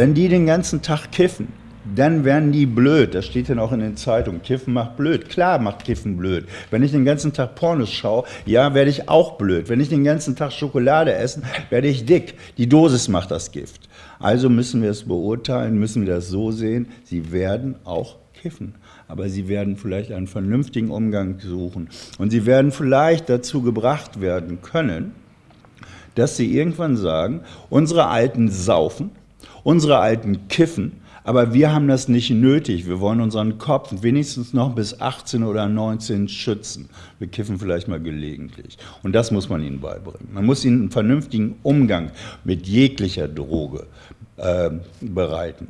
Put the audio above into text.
Wenn die den ganzen Tag kiffen, dann werden die blöd. Das steht dann auch in den Zeitungen. Kiffen macht blöd. Klar macht Kiffen blöd. Wenn ich den ganzen Tag Pornos schaue, ja, werde ich auch blöd. Wenn ich den ganzen Tag Schokolade esse, werde ich dick. Die Dosis macht das Gift. Also müssen wir es beurteilen, müssen wir das so sehen, sie werden auch kiffen. Aber sie werden vielleicht einen vernünftigen Umgang suchen. Und sie werden vielleicht dazu gebracht werden können, dass sie irgendwann sagen, unsere Alten saufen, unsere Alten kiffen, aber wir haben das nicht nötig. Wir wollen unseren Kopf wenigstens noch bis 18 oder 19 schützen. Wir kiffen vielleicht mal gelegentlich. Und das muss man ihnen beibringen. Man muss ihnen einen vernünftigen Umgang mit jeglicher Droge äh, bereiten.